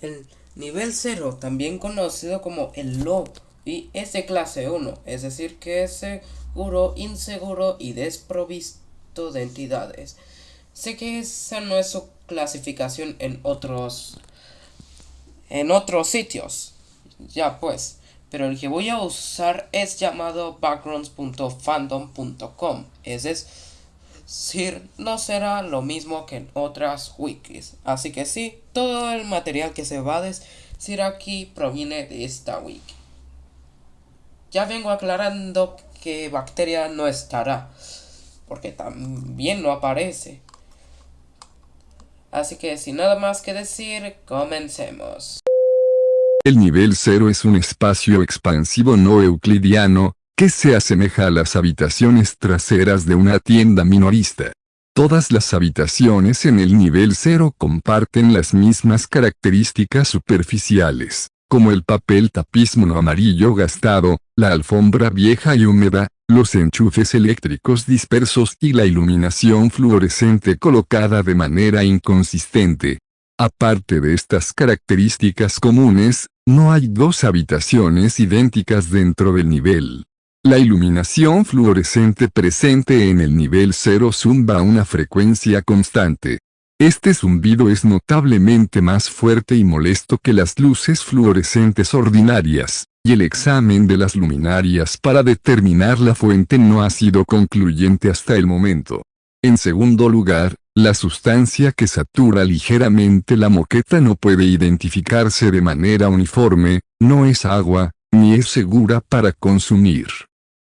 El nivel 0, también conocido como el low, y es de clase 1, es decir que es seguro, inseguro y desprovisto de entidades. Sé que esa no es su clasificación en otros en otros sitios. Ya pues, pero el que voy a usar es llamado backgrounds.fandom.com. Es decir, no será lo mismo que en otras wikis. Así que sí, todo el material que se va a decir aquí proviene de esta wiki. Ya vengo aclarando que bacteria no estará, porque también no aparece. Así que sin nada más que decir, comencemos. El nivel 0 es un espacio expansivo no euclidiano, que se asemeja a las habitaciones traseras de una tienda minorista. Todas las habitaciones en el nivel 0 comparten las mismas características superficiales, como el papel tapiz amarillo gastado, la alfombra vieja y húmeda, los enchufes eléctricos dispersos y la iluminación fluorescente colocada de manera inconsistente. Aparte de estas características comunes, no hay dos habitaciones idénticas dentro del nivel. La iluminación fluorescente presente en el nivel 0 zumba a una frecuencia constante. Este zumbido es notablemente más fuerte y molesto que las luces fluorescentes ordinarias y el examen de las luminarias para determinar la fuente no ha sido concluyente hasta el momento. En segundo lugar, la sustancia que satura ligeramente la moqueta no puede identificarse de manera uniforme, no es agua, ni es segura para consumir.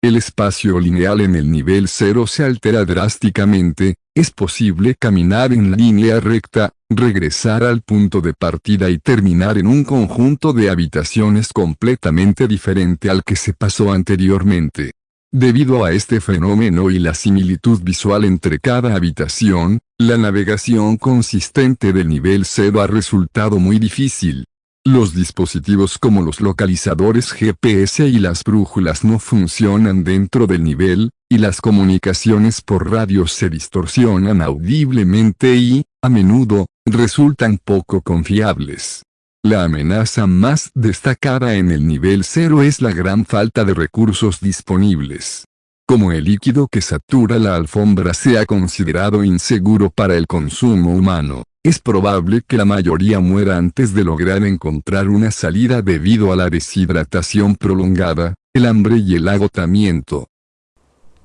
El espacio lineal en el nivel 0 se altera drásticamente, es posible caminar en línea recta, regresar al punto de partida y terminar en un conjunto de habitaciones completamente diferente al que se pasó anteriormente. Debido a este fenómeno y la similitud visual entre cada habitación, la navegación consistente del nivel 0 ha resultado muy difícil. Los dispositivos como los localizadores GPS y las brújulas no funcionan dentro del nivel, y las comunicaciones por radio se distorsionan audiblemente y, a menudo, resultan poco confiables. La amenaza más destacada en el nivel 0 es la gran falta de recursos disponibles. Como el líquido que satura la alfombra sea considerado inseguro para el consumo humano, es probable que la mayoría muera antes de lograr encontrar una salida debido a la deshidratación prolongada, el hambre y el agotamiento.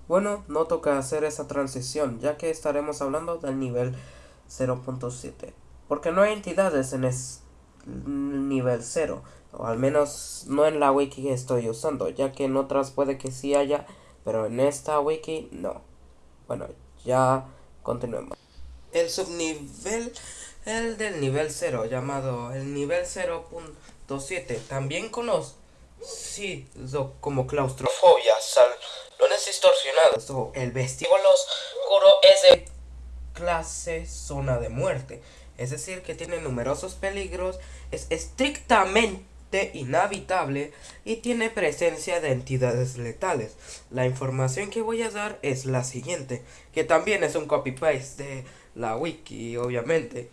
Bueno, no toca hacer esa transición, ya que estaremos hablando del nivel 0.7. Porque no hay entidades en el nivel 0, o al menos no en la wiki que estoy usando, ya que en otras puede que sí haya, pero en esta wiki no. Bueno, ya continuemos el subnivel el del nivel 0 llamado el nivel 0.7 también conocido como claustrofobia, salones distorsionados o el vestíbulo oscuro es de clase zona de muerte. Es decir, que tiene numerosos peligros, es estrictamente inhabitable y tiene presencia de entidades letales. La información que voy a dar es la siguiente, que también es un copy-paste de la wiki, obviamente.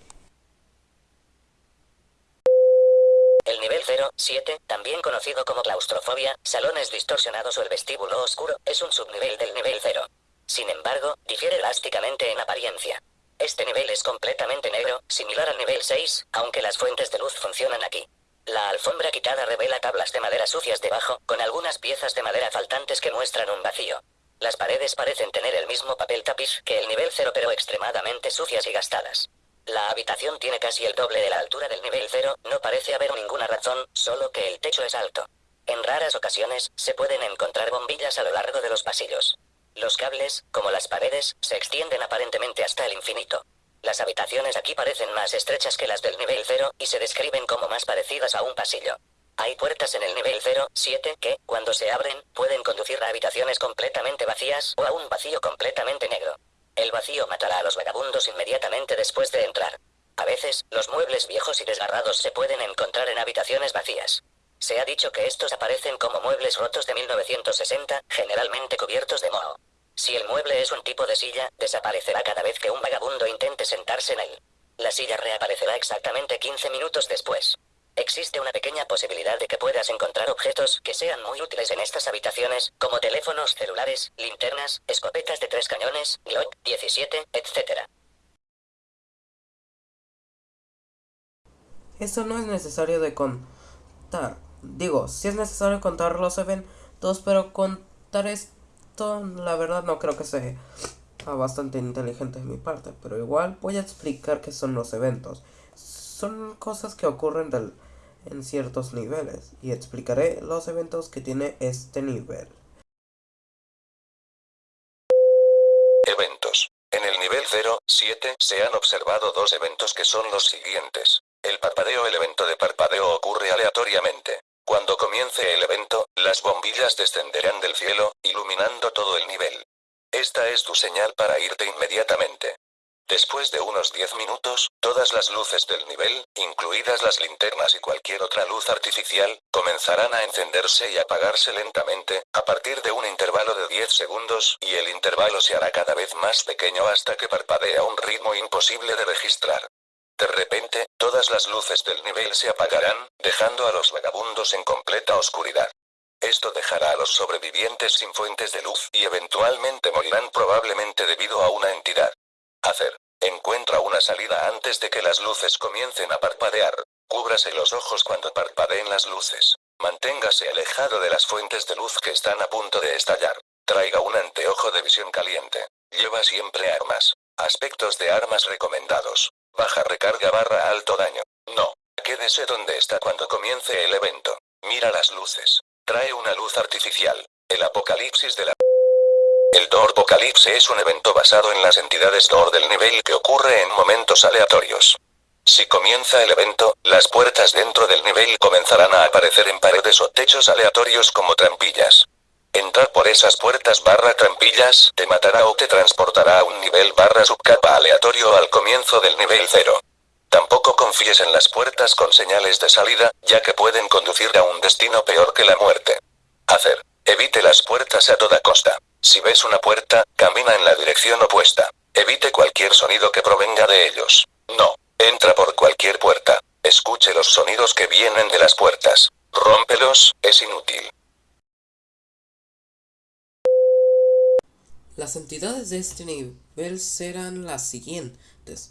El nivel 0, 7, también conocido como claustrofobia, salones distorsionados o el vestíbulo oscuro, es un subnivel del nivel 0. Sin embargo, difiere drásticamente en apariencia. Este nivel es completamente negro, similar al nivel 6, aunque las fuentes de luz funcionan aquí. La alfombra quitada revela tablas de madera sucias debajo, con algunas piezas de madera faltantes que muestran un vacío. Las paredes parecen tener el mismo papel tapiz que el nivel 0 pero extremadamente sucias y gastadas. La habitación tiene casi el doble de la altura del nivel 0, no parece haber ninguna razón, solo que el techo es alto. En raras ocasiones, se pueden encontrar bombillas a lo largo de los pasillos. Los cables, como las paredes, se extienden aparentemente hasta el infinito. Las habitaciones aquí parecen más estrechas que las del nivel 0 y se describen como más parecidas a un pasillo. Hay puertas en el nivel 0, 7 que, cuando se abren, pueden conducir a habitaciones completamente vacías o a un vacío completamente negro. El vacío matará a los vagabundos inmediatamente después de entrar. A veces, los muebles viejos y desgarrados se pueden encontrar en habitaciones vacías. Se ha dicho que estos aparecen como muebles rotos de 1960, generalmente cubiertos de moho. Si el mueble es un tipo de silla, desaparecerá cada vez que un vagabundo intente sentarse en él. La silla reaparecerá exactamente 15 minutos después. Existe una pequeña posibilidad de que puedas encontrar objetos que sean muy útiles en estas habitaciones, como teléfonos celulares, linternas, escopetas de tres cañones, Glock 17, etc. Esto no es necesario de contar. Digo, si es necesario contar los eventos, pero contar esto, la verdad no creo que sea bastante inteligente de mi parte. Pero igual voy a explicar qué son los eventos. Son cosas que ocurren en ciertos niveles y explicaré los eventos que tiene este nivel. Eventos. En el nivel 0, 7 se han observado dos eventos que son los siguientes. El parpadeo El evento de parpadeo ocurre aleatoriamente. Cuando comience el evento, las bombillas descenderán del cielo, iluminando todo el nivel. Esta es tu señal para irte inmediatamente. Después de unos 10 minutos, todas las luces del nivel, incluidas las linternas y cualquier otra luz artificial, comenzarán a encenderse y apagarse lentamente, a partir de un intervalo de 10 segundos, y el intervalo se hará cada vez más pequeño hasta que parpadea a un ritmo imposible de registrar. De repente, todas las luces del nivel se apagarán, dejando a los vagabundos en completa oscuridad. Esto dejará a los sobrevivientes sin fuentes de luz y eventualmente morirán probablemente debido a una entidad. Hacer. Encuentra una salida antes de que las luces comiencen a parpadear. Cúbrase los ojos cuando parpadeen las luces. Manténgase alejado de las fuentes de luz que están a punto de estallar. Traiga un anteojo de visión caliente. Lleva siempre armas. Aspectos de armas recomendados. Baja recarga barra alto daño. No. Quédese donde está cuando comience el evento. Mira las luces. Trae una luz artificial. El apocalipsis de la el Apocalipse es un evento basado en las entidades Door del nivel que ocurre en momentos aleatorios. Si comienza el evento, las puertas dentro del nivel comenzarán a aparecer en paredes o techos aleatorios como trampillas. Entrar por esas puertas barra trampillas te matará o te transportará a un nivel barra subcapa aleatorio al comienzo del nivel 0. Tampoco confíes en las puertas con señales de salida, ya que pueden conducir a un destino peor que la muerte. Hacer. Evite las puertas a toda costa. Si ves una puerta, camina en la dirección opuesta. Evite cualquier sonido que provenga de ellos. No. Entra por cualquier puerta. Escuche los sonidos que vienen de las puertas. Rómpelos, es inútil. Las entidades de este nivel serán las siguientes.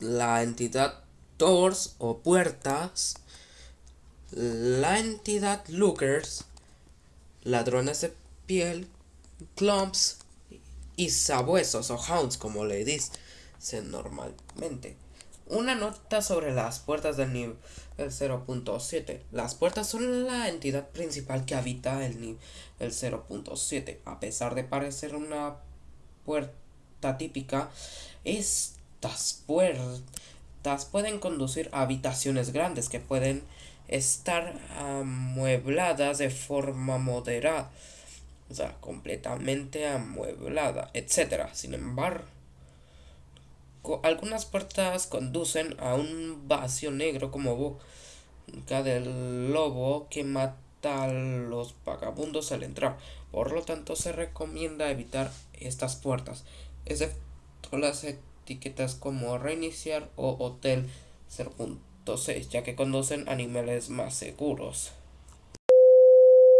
La entidad Doors o puertas. La entidad Lookers. Ladrones de piel clumps y sabuesos o hounds como le dicen normalmente. Una nota sobre las puertas del nivel 0.7. Las puertas son la entidad principal que habita el nivel 0.7. A pesar de parecer una puerta típica, estas puertas pueden conducir a habitaciones grandes que pueden estar amuebladas de forma moderada o sea, completamente amueblada, etc. Sin embargo, algunas puertas conducen a un vacío negro como boca del lobo que mata a los vagabundos al entrar. Por lo tanto, se recomienda evitar estas puertas, excepto las etiquetas como reiniciar o hotel 0.6, ya que conducen a más seguros.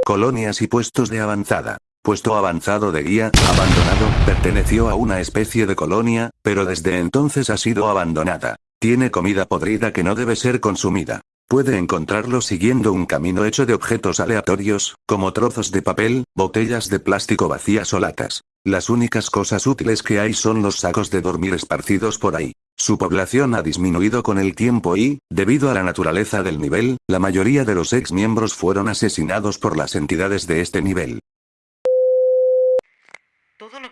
Colonias y puestos de avanzada. Puesto avanzado de guía, abandonado, perteneció a una especie de colonia, pero desde entonces ha sido abandonada. Tiene comida podrida que no debe ser consumida. Puede encontrarlo siguiendo un camino hecho de objetos aleatorios, como trozos de papel, botellas de plástico vacías o latas. Las únicas cosas útiles que hay son los sacos de dormir esparcidos por ahí. Su población ha disminuido con el tiempo y, debido a la naturaleza del nivel, la mayoría de los ex miembros fueron asesinados por las entidades de este nivel.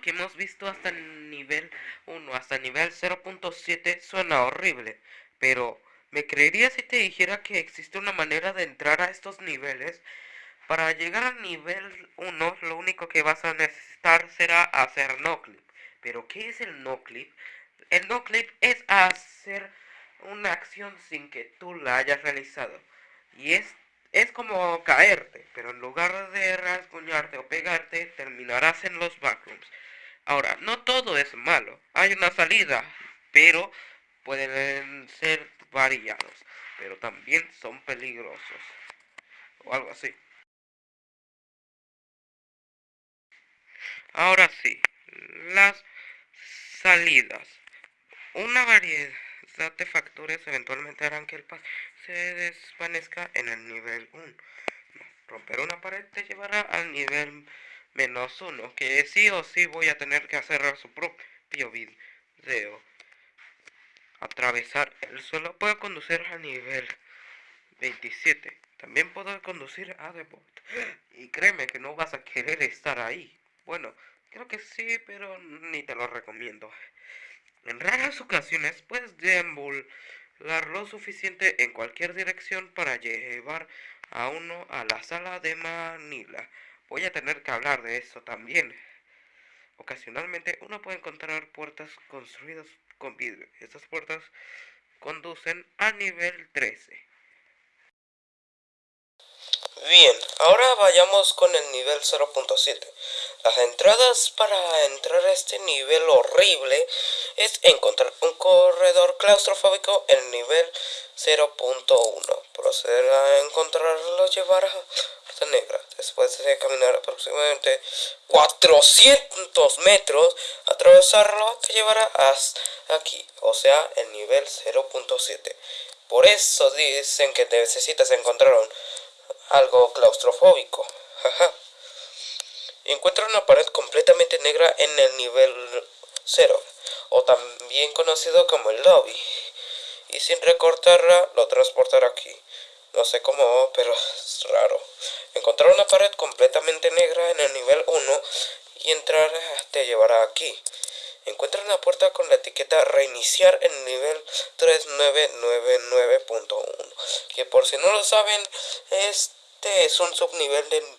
Que hemos visto hasta el nivel 1 hasta el nivel 0.7 suena horrible, pero ¿me creerías si te dijera que existe una manera de entrar a estos niveles? Para llegar al nivel 1 lo único que vas a necesitar será hacer no clip. ¿Pero qué es el no clip? El no clip es hacer una acción sin que tú la hayas realizado. Y es, es como caerte, pero en lugar de rasguñarte o pegarte, terminarás en los backrooms. Ahora, no todo es malo. Hay una salida, pero pueden ser variados. pero también son peligrosos. O algo así. Ahora sí, las salidas. Una variedad de factores eventualmente harán que el paz se desvanezca en el nivel 1. Romper una pared te llevará al nivel menos 1, que sí o sí voy a tener que hacer su propio video. Atravesar el suelo puedo conducir al nivel 27. También puedo conducir a Depot. Y créeme que no vas a querer estar ahí. Bueno, creo que sí, pero ni te lo recomiendo. En raras ocasiones puedes deambular lo suficiente en cualquier dirección para llevar a uno a la sala de Manila. Voy a tener que hablar de eso también. Ocasionalmente uno puede encontrar puertas construidas con vidrio. Estas puertas conducen a nivel 13. Bien, ahora vayamos con el nivel 0.7. Las entradas para entrar a este nivel horrible es encontrar un corredor claustrofóbico en nivel 0.1. Proceder a encontrarlo llevar a Puerta Negra. Después de caminar aproximadamente 400 metros, atravesarlo te llevará hasta aquí, o sea, el nivel 0.7. Por eso dicen que necesitas encontrar un algo claustrofóbico. Encuentra una pared completamente negra en el nivel 0, o también conocido como el lobby, y sin recortarla lo transportará aquí. No sé cómo, pero es raro. Encontrar una pared completamente negra en el nivel 1 y entrar te llevará aquí. Encuentra una puerta con la etiqueta reiniciar en el nivel 3999.1, que por si no lo saben es este es un subnivel del,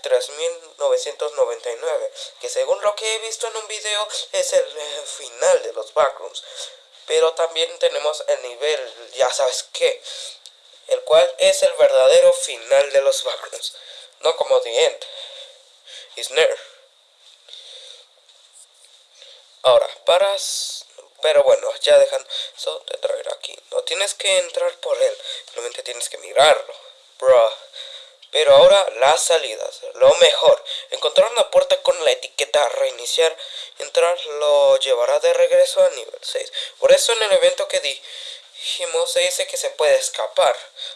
3999, que según lo que he visto en un video es el eh, final de los backrooms. Pero también tenemos el nivel, ya sabes qué, el cual es el verdadero final de los backrooms, no como The End. Is near. Ahora, paras pero bueno, ya dejan eso de traer aquí. No tienes que entrar por él, simplemente tienes que mirarlo. Bro. Pero ahora las salidas. Lo mejor, encontrar una puerta con la etiqueta reiniciar. Entrar lo llevará de regreso a nivel 6. Por eso en el evento que dijimos se dice que se puede escapar.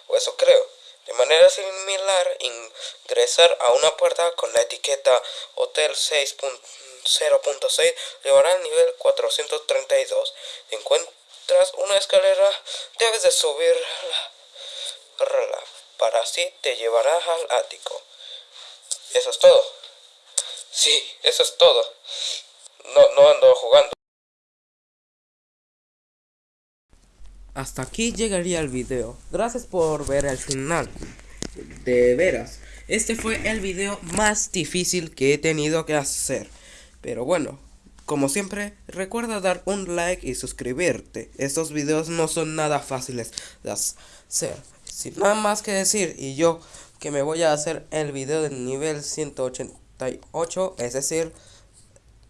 O eso creo. De manera similar, ingresar a una puerta con la etiqueta Hotel 6.0.6 llevará al nivel 432. encuentras una escalera, debes de subirla para así te llevarás al ático. Eso es todo. Sí, eso es todo. No, no ando jugando. Hasta aquí llegaría el video. Gracias por ver el final. De veras. Este fue el video más difícil que he tenido que hacer. Pero bueno, como siempre, recuerda dar un like y suscribirte. Estos videos no son nada fáciles de hacer. Sin nada más que decir, y yo que me voy a hacer el video del nivel 188, es decir,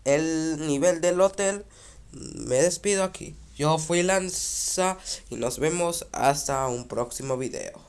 el nivel del hotel, me despido aquí. Yo fui Lanza y nos vemos hasta un próximo video.